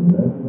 Scotty,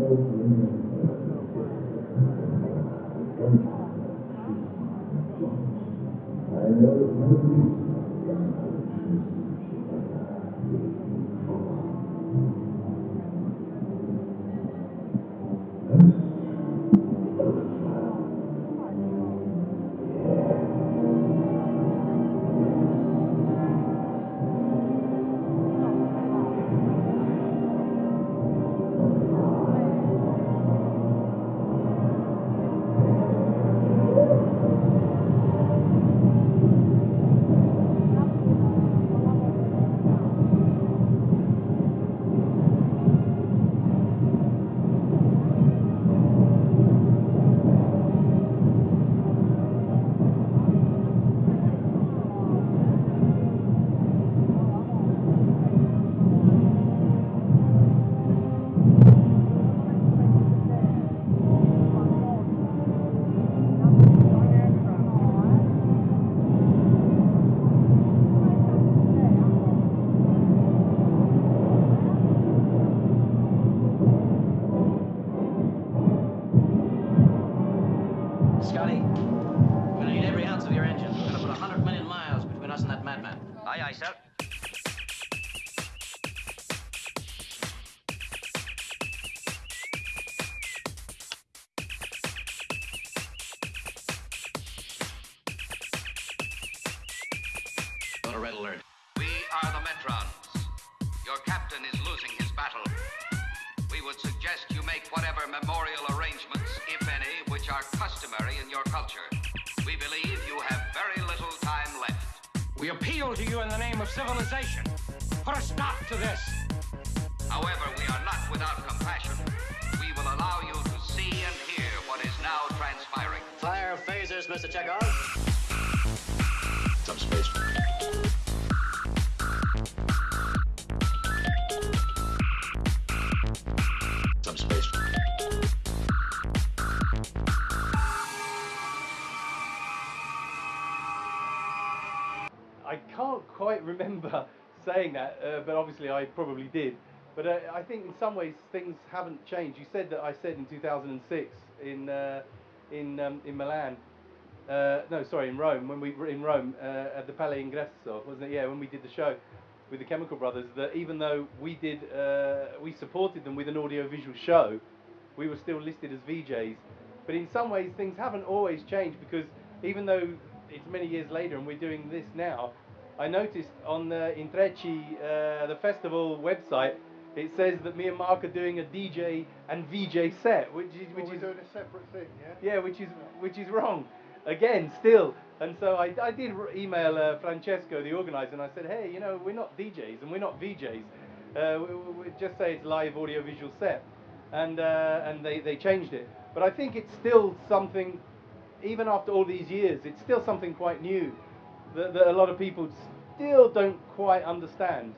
Got a red alert. We are the Metrons. Your captain is losing his battle. We would suggest you make whatever memorial arrangements, if any, which are customary in your culture. We believe you have very little time left. We appeal to you in the name of civilization. Put a stop to this. However, we are not without compassion. We will allow you to see and hear what is now transpiring. Fire phasers, Mr. Chekov. Subspace. I can't quite remember saying that, uh, but obviously I probably did. But uh, I think in some ways things haven't changed. You said that I said in 2006 in uh, in um, in Milan. Uh, no, sorry, in Rome when we were in Rome uh, at the Palais Ingresso, wasn't it? Yeah, when we did the show with the Chemical Brothers, that even though we did uh, we supported them with an audio-visual show, we were still listed as VJs. But in some ways things haven't always changed because even though it's many years later and we're doing this now, I noticed on the Intrecci, uh, the festival website, it says that me and Mark are doing a DJ and VJ set, which is which Well, is doing a separate thing, yeah? yeah, which is which is wrong. Again, still. And so I, I did email uh, Francesco, the organizer, and I said, hey, you know, we're not DJs and we're not VJs. Uh, we, we, just say it's live audio visual set. And uh, and they, they changed it. But I think it's still something, even after all these years, it's still something quite new that, that a lot of people still don't quite understand.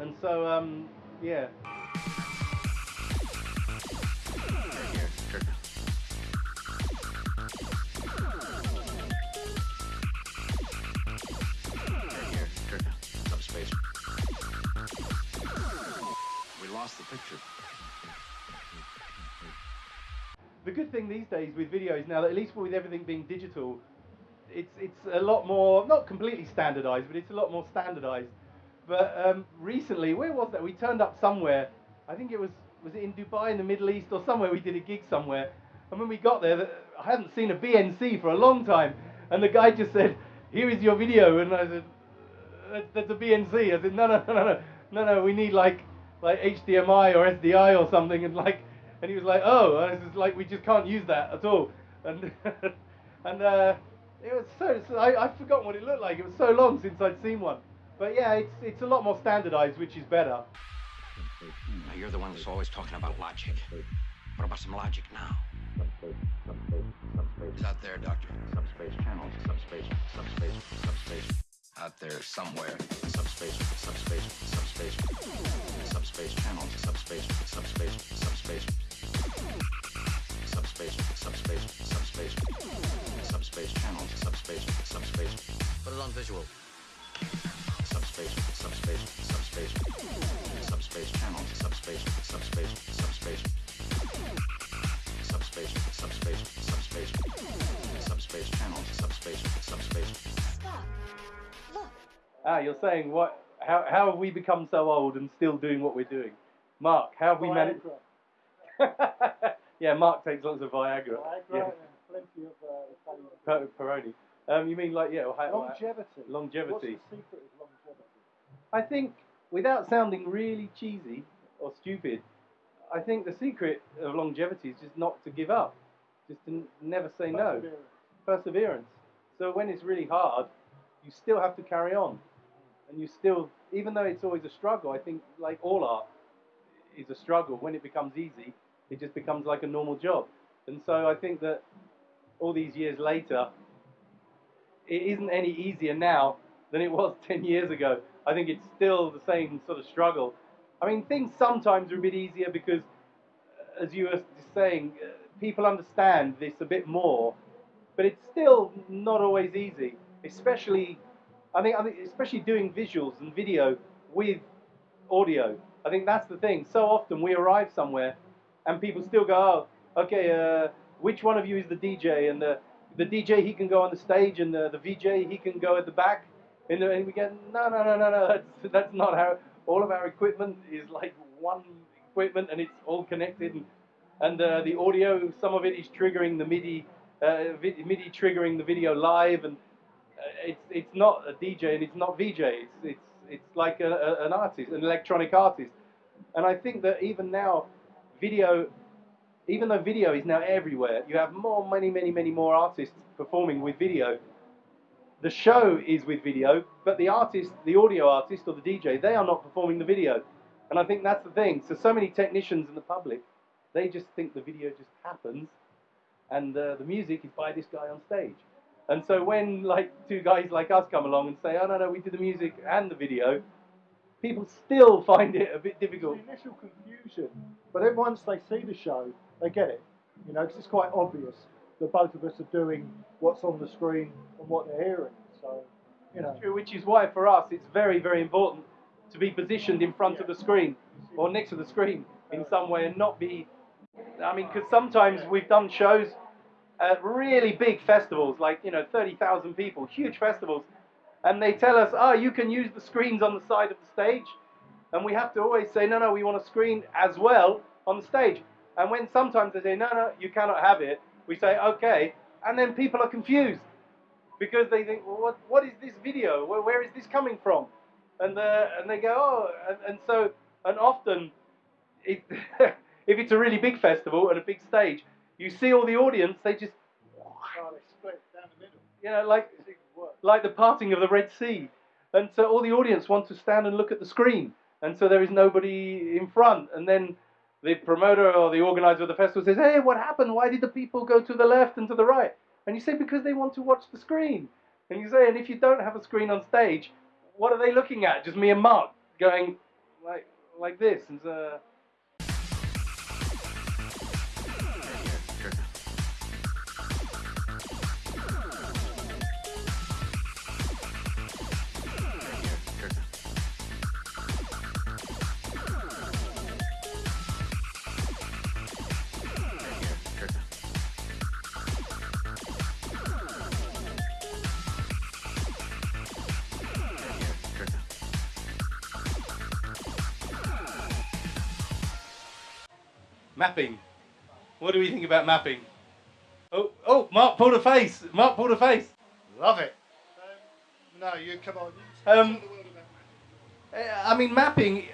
And so, um, yeah. The good thing these days with videos now at least with everything being digital, it's it's a lot more not completely standardized, but it's a lot more standardized. But um, recently, where was that? We turned up somewhere. I think it was was it in Dubai in the Middle East or somewhere. We did a gig somewhere, and when we got there, I hadn't seen a BNC for a long time, and the guy just said, "Here is your video," and I said, "That's, that's a BNC." I said, "No, no, no, no, no, no, no. We need like like HDMI or SDI or something," and like, and he was like, "Oh," and I like, "We just can't use that at all," and and uh, it was so, so I I've forgotten what it looked like. It was so long since I'd seen one, but yeah, it's it's a lot more standardized, which is better. Now, you're the one that's always talking about logic. What about some logic now? Subspace, subspace, subspace. It's out there, Doctor. Subspace channels, subspace, subspace, subspace. Out there somewhere. Subspace, subspace, subspace. Subspace visual. Subspace, subspace, subspace, subspace channel, subspace, subspace, subspace. Subspace, subspace, subspace, subspace channel, subspace, subspace. Stop. Look. Ah, you're saying what? How, how have we become so old and still doing what we're doing? Mark, how have we managed? yeah, Mark takes lots of Viagra. Viagra yeah. and plenty of uh, Italian. Peroni. Um, you mean like yeah, Longevity. Longevity. What's the secret of longevity? I think, without sounding really cheesy or stupid, I think the secret of longevity is just not to give up, just to n- never say no, Perseverance. perseverance. So when it's really hard, you still have to carry on, and you still, even though it's always a struggle, I think like all art is a struggle. When it becomes easy, it just becomes like a normal job, and so I think that all these years later, it isn't any easier now than it was 10 years ago. I think it's still the same sort of struggle. I mean, things sometimes are a bit easier because, uh, as you were saying, uh, people understand this a bit more, but it's still not always easy. Especially, I think, I think especially doing visuals and video with audio. I think that's the thing. So often we arrive somewhere, and people still go, "Oh, okay, uh, which one of you is the DJ?" And the the DJ he can go on the stage, and the, the VJ he can go at the back. And, the, and we get, no, no, no, no, no. That's that's not how. All of our equipment is like one equipment, and it's all connected. And, and uh, the audio, some of it is triggering the MIDI, uh, MIDI triggering the video live, and uh, it's it's not a DJ and it's not VJ. It's it's it's like a, a, an artist, an electronic artist. And I think that even now, video, even though video is now everywhere, you have more, many, many, many more artists performing with video. The show is with video, but the artist, the audio artist or the DJ, they are not performing the video. And I think that's the thing. So, so many technicians in the public, they just think the video just happens, and uh, the music is by this guy on stage. And so when like two guys like us come along and say, "Oh no, no, we did the music and the video," people still find it a bit difficult. The initial confusion, but then once they see the show, they get it. You know, because it's quite obvious that both of us are doing what's on the screen and what they're hearing. So, you know, True, which is why for us it's very, very important to be positioned in front of the screen or next to the screen in some way and not be. I mean, because sometimes we've done shows at really big festivals, like you know, thirty thousand people, huge festivals, and they tell us, "Oh, you can use the screens on the side of the stage," and we have to always say, "No, no, we want a screen as well on the stage." And when sometimes they say, "No, no, you cannot have it," we say, "Okay," and then people are confused because they think, well, what, what is this video? Where, where is this coming from? And, uh, and they go, oh, and, and so, and often, it, if it's a really big festival and a big stage, you see all the audience, they just, oh, they split down the middle. you know, like, It's even worse. like the parting of the Red Sea. And so all the audience want to stand and look at the screen. And so there is nobody in front. And then the promoter or the organizer of the festival says, hey, what happened? Why did the people go to the left and to the right? And you say, because they want to watch the screen. And you say, and if you don't have a screen on stage, what are they looking at? Just me and Mark going like like this. And uh, mapping. What do we think about mapping? Oh, oh, Mark pulled a face. Mark pulled a face. Love it. Um, no, you come on. You Um, tell the world about magic. Uh, I mean, mapping.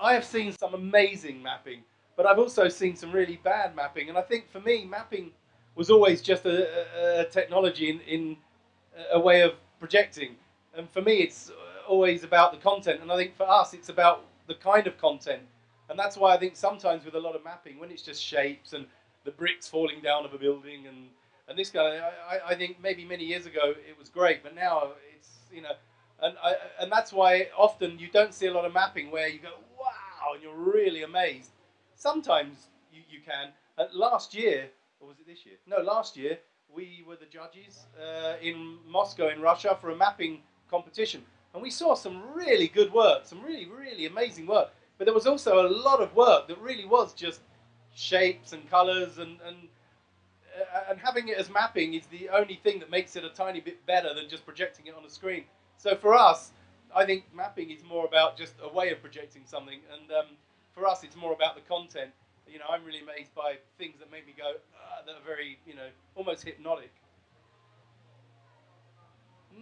I have seen some amazing mapping, but I've also seen some really bad mapping. And I think for me, mapping was always just a, a, a technology in, in a way of projecting. And for me, it's always about the content. And I think for us, it's about the kind of content. And that's why I think sometimes with a lot of mapping, when it's just shapes and the bricks falling down of a building and, and this guy, I, I- think maybe many years ago it was great, but now it's, you know, and I, and that's why often you don't see a lot of mapping where you go wow and you're really amazed. Sometimes you, you can. Last year, or was it this year? No, last year we were the judges uh, in Moscow in Russia for a mapping competition, and we saw some really good work, some really really amazing work. But there was also a lot of work that really was just shapes and colours and and uh, and having it as mapping is the only thing that makes it a tiny bit better than just projecting it on a screen. So for us, I think mapping is more about just a way of projecting something, and um, for us, it's more about the content. You know, I'm really amazed by things that make me go uh, that are very, you know, almost hypnotic.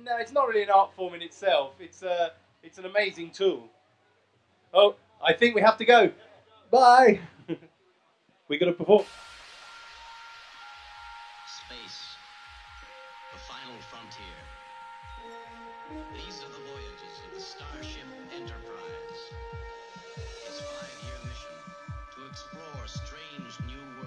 No, it's not really an art form in itself. It's a, it's an amazing tool. Oh, I think we have to go. Bye. we got to perform. Space, the final frontier. These are the voyages of the Starship Enterprise. Its five-year mission to explore strange new worlds.